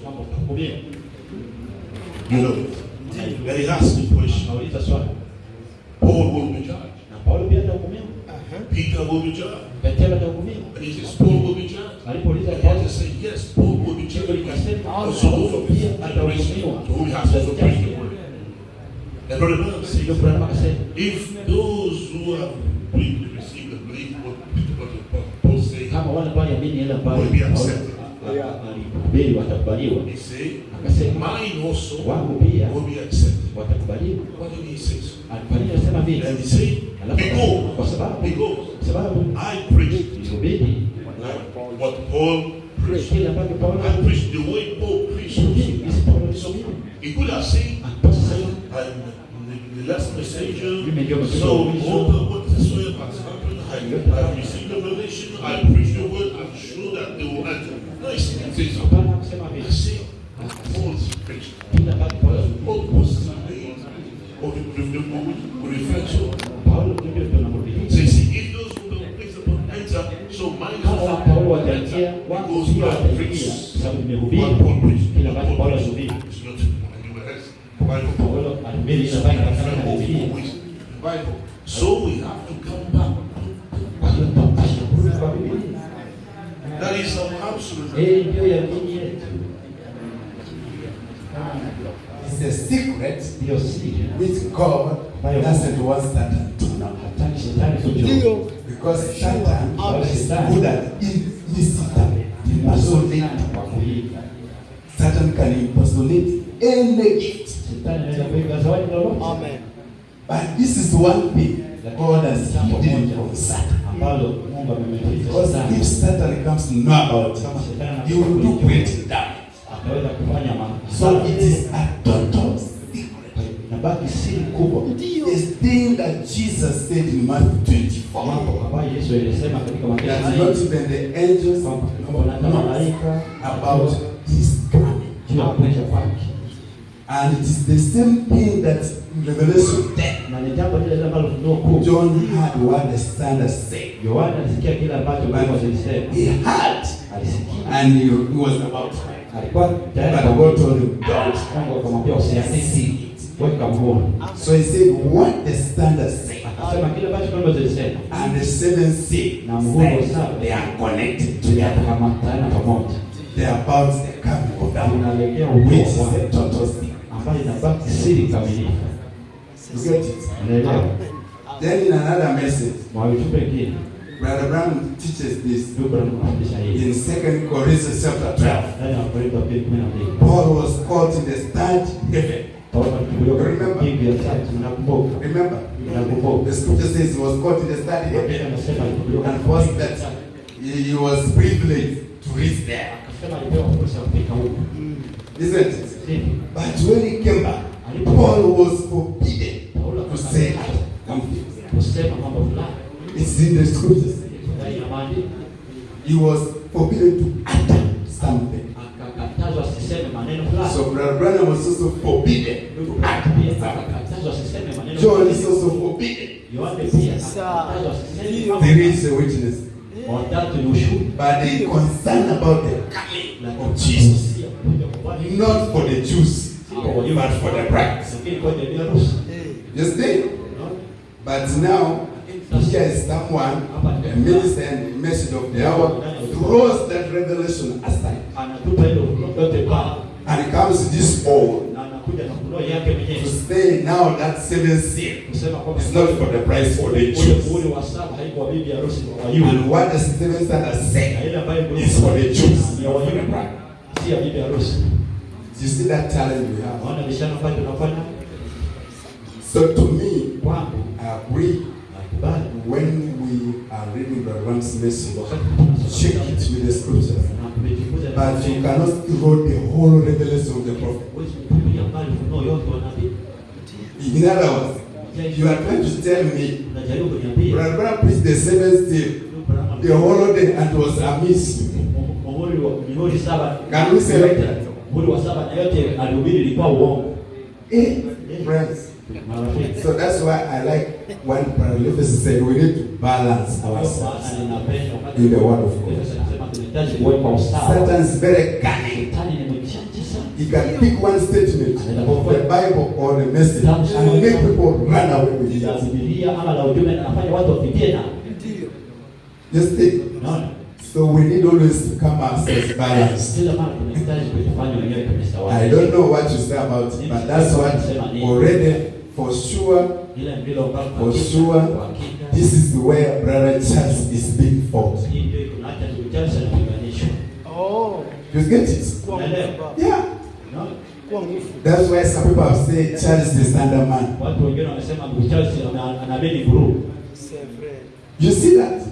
You know it. And he asked the question, Paul will be judged. na Paulo pia atahukumiwa uh-huh. Peter will be judged. Petero atahukumiwa And he says, Paul will be judged. alipouliza Paulo Jesus said, Yes, Paul will be judged. Also, Paulo pia atahukumiwa to he has preached the word. And Brother Branham ndio says, Branham akasema if those who have really received and believed what what Paul said, kama wale ambao yamini ile ambayo Will be accepted. Ah, ah, ah, alihubiri watakubaliwa he said, akasema mine also wangu pia will be accepted. watakubaliwa Why did he say nini anasema vile And he said, because, kwa sababu because sababu I preached like what Paul preached. kile ambacho Paulo I preached the way Paul preached. alihubiri jinsi Paulo alihubiri He could have said, akapaswa sema I'm the, the last messenger. Mimi So, wa mwisho. all the whatsoever has happened, I, I've received the revelation, I preached the word, I'm sure that they will answer. No, he says, That not 24 even the angels kwamba know hata malaika about his coming. juu ya kuja kwake And it is the same thing that in Revelation 10, na ni jambo lile ambalo Ufunuo kuu John heard what the standard said. Yohana alisikia kile ambacho Mungu alisema He heard, alisikia and he, he was about to write. alikuwa tayari But God told him, don't. Mungu akamwambia usiandike weka mkono So he said, what the standard said. Akasema kile ambacho Mungu alisema And the seven seal na muhuri saba they are connected together. yatakamata pamoja They are about the coming of God, unaelekea which is wa total sea. ambayo inabaki siri kamilifu You get it? unaelewa Then in another message, mwavitu kile. Brother Brown teaches this in Second Corinthians chapter 12. ndani ya Wakorintho wa pili kumi na mbili Paul was caught in the third heaven. Remember? Remember? The scripture says he was caught in the alichukuliwa And was that he, was privileged to reach there. Isn't it? But when he came back, Paul was forbidden to say something. It's in the scriptures. He was forbidden to utter something. So Brother Branham was also forbidden to utter John is also forbidden. Mambo There is a witness. Watatu ni ushuhuda. But they concerned about the coming of Jesus. Not for the Jews, but for the bride. You see? But now, here is someone, a minister and message of the hour, throws that revelation aside. And comes to this na anakuja na kunoa yake to mwenyewe say now that seven seal kusema kwamba is not for the price for the Jews. Ule wa saba haikuwa bibi harusi wa Wayahudi. And what the seven seal has said ile ambayo is for the Jews. ya Wayahudi, si ya bibi harusi. You see that challenge we have. Naona bishana ambayo tunafanya So to me, kwangu I agree but when we are reading the Ram's message, check it with the scriptures. But you cannot throw the whole revelation of the prophet. Ufunuo yote wa nabii. In other words, you are trying to tell me, Brother Branham preached the seventh day the whole day, and was amiss. Can we say that? Eh, friends. So that's why I like when Paralympics said we need to balance ourselves in the word of God. Kuweka usawa. Satan is very cunning. Shetani ni mjanja sana. He can pick one statement of the Bible or the message and make people run away with it. Biblia ama la ujumbe na anafanya watu wapitie na. You see? Unaona? So we need always to come ourselves balanced. I don't know what you say about it, but that's what already for sure, for sure, this is where Brother Charles is being fought. You get it? Yeah. That's why some people have said Charles is man. Wengine wanasema ndugu Charles. You see that?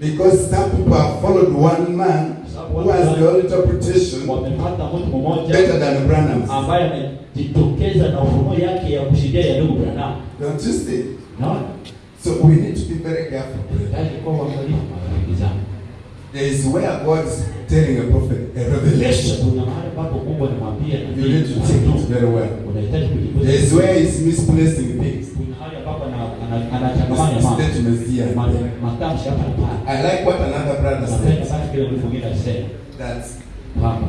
Because some people have followed one man who has the interpretation better than Branham. Don't you see? Unaona? So we need to be very careful. There is where God is telling a prophet a revelation. Kuna mahali ambapo Mungu anamwambia You need to take it very well. unahitaji kujifunza. There is where he's misplacing things. Kuna mahali ambapo ana- ana- anachangamanya mambo. Statements here and Ma- there. Matamshi hapa na pale. I like what another brother Napenda said. sana kile mtu mwingine alisema That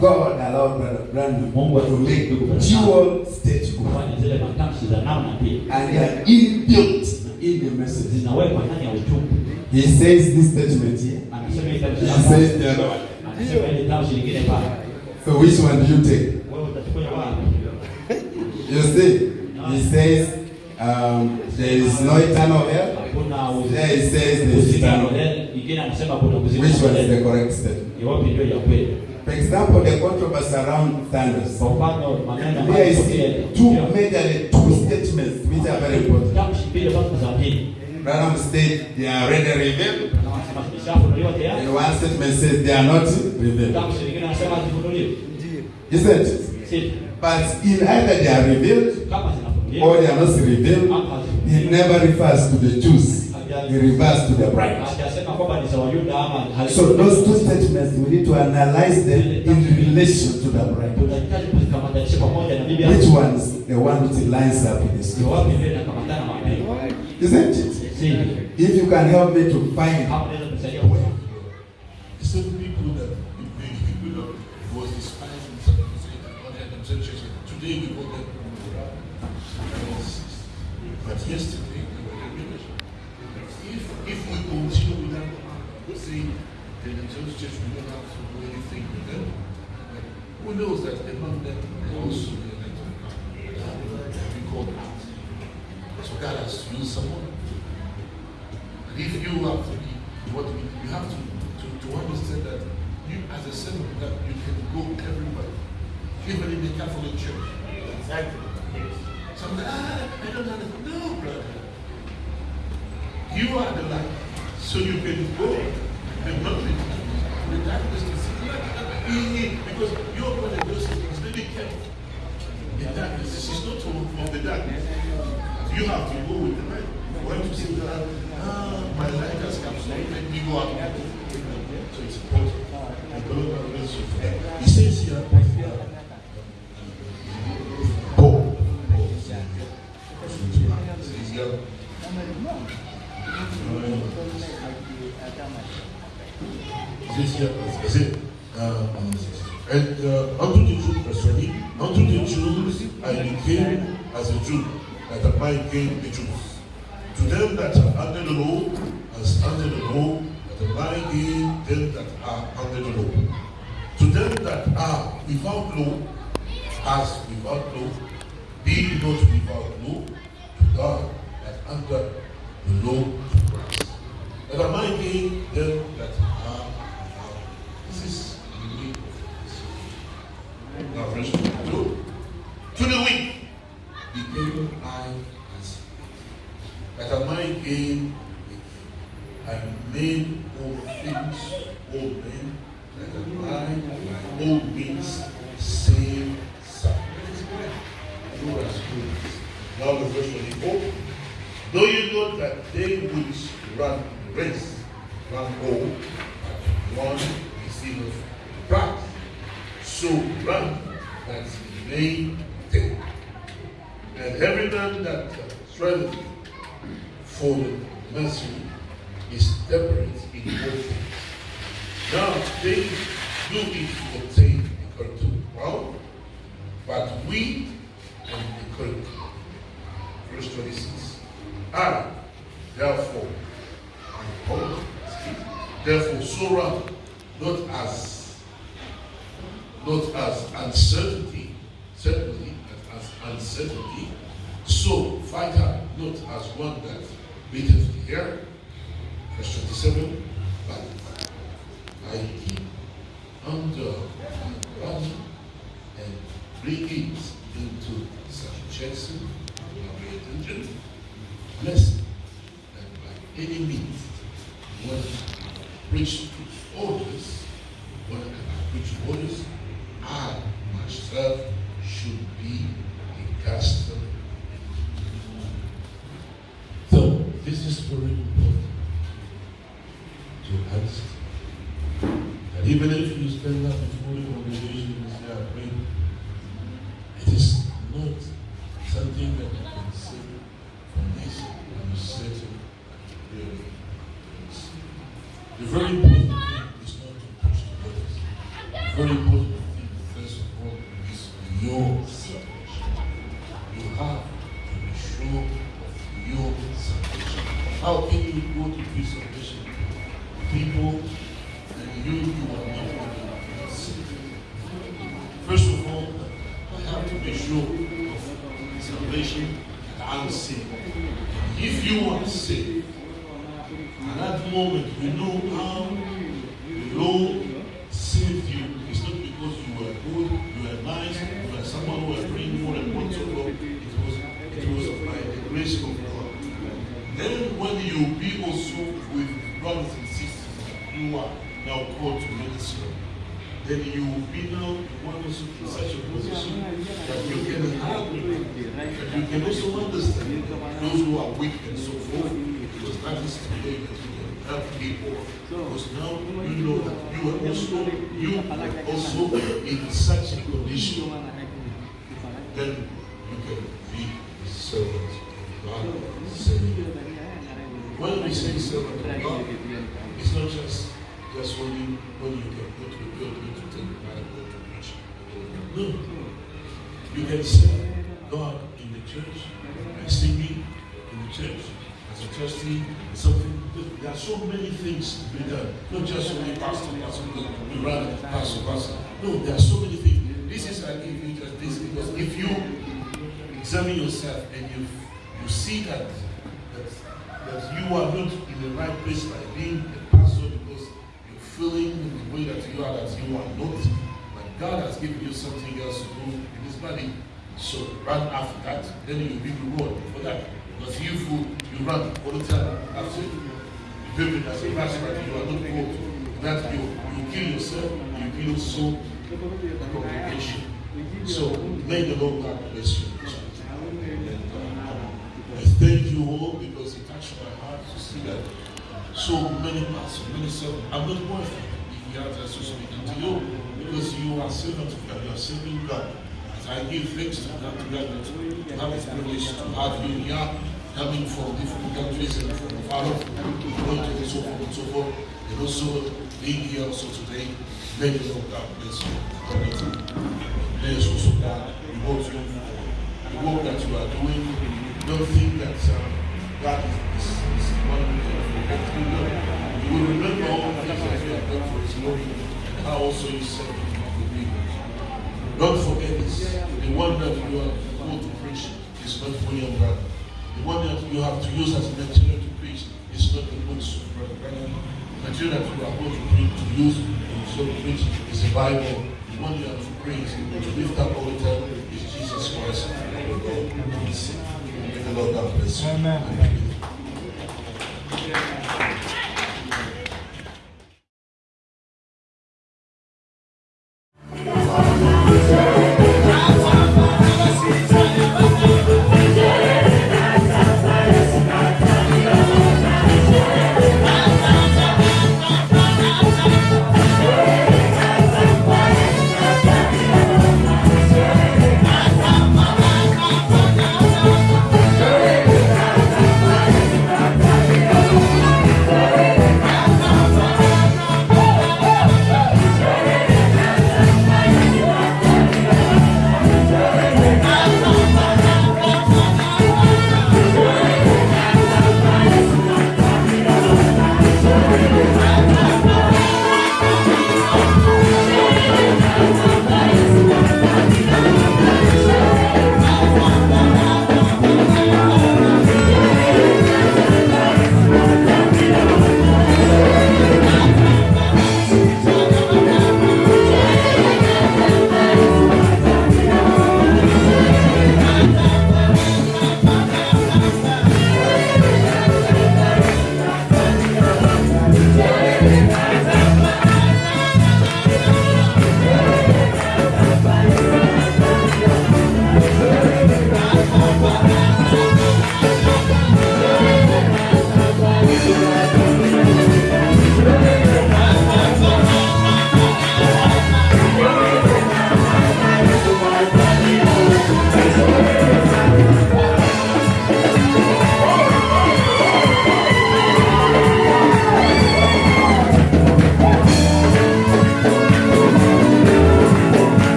God allowed Brother Branham to make dual statements. kufanya zile matamshi za namna pia And they are inbuilt in the message. zinawekwa ndani ya ujumbe. He says this statement here. Anasema hili tamshi He hapa, says the other one. anasema hili tamshi lingine pale. So which one do you take? Wewe utachukua wapi? You see, he says um, there is no eternal hell. Hakuna There he says there is uzima eternal hell. milele. Ingine anasema kuna uzima Which one is milele. the correct statement? Iwapi ndio ya kweli? For example, the controversy around thunders. Kwa mfano maneno There ambayo is yalitokea two ndio. majorly two statements which are very important. tamshi mbili ambazo za pili. Branham said they are already revealed, Na wanasema zimeshafunuliwa tayari. and one statement says they are not revealed. Tamshi lingine anasema hazifunuliwi. Isn't it? But in either they are revealed or they are not revealed, he never refers to the Jews. He refers to the bride. Hajasema kwamba ni za Wayuda ama So those two statements we need to analyze them in relation to the bride. tunahitaji kuzikamatanisha pamoja na bibi Which one's the one which lines up with this? Ni wapi ndio inakamatana? Isn't it? If you can help me to find kusaidia kuelewa. The same people that the people that was despised in on the themselves today we call them. But yesterday they were the religion. If if we continue with that, saying the themselves church we don't have to do anything with them, who knows that among them also come. They have been called out. So God has to use someone. And if you have to be but you have to, to, to understand that you, as a son of God, you can go everywhere, even in the Catholic Church. Exactly. Yes. So I'm like, ah, I don't understand. No, brother. You are the light. So you can go and not to the darkness to see light. Because your brother Joseph was really careful. The darkness, this not to of the darkness. You have to go with the light. That, ah, my life has come, so let me go out. So it's important. He says here, Paul. Says here, I said, and uh, unto the Jew persuaded, unto the Jews I became as a Jew, that I became the Jews. To them that are under the law, as under the law, marry ye them that are under the law. To them that are without law, as without law, be not without law, to God that under the law to Christ. And I might ye them The very important thing is not to push the. Very important. so may the Lord God bless you. I thank you all because it touched my heart to see that so many pastors, many servants. I'm not worthy if he has to speak to you because you are servant of God, you are serving God. As I give thanks to God to God to have this privilege to have you here, coming from different countries and from far off, going so forth and so forth, and also being here also today. May the Lord God bless you. You. May also God reward you for the work that you are doing. Don't think that uh, God is, is, is one can forget you. You will remember all the things that you have done for His glory and how also you serve Him people. Don't forget this. The one that you are called to preach is not for your brother. The one that you have to use as a material to preach is not the of brother material that you are going to, preach, to use and so to preach is the Bible. The one you have to praise and to lift up all the time is Jesus Christ. May the Lord God bless you. Amen.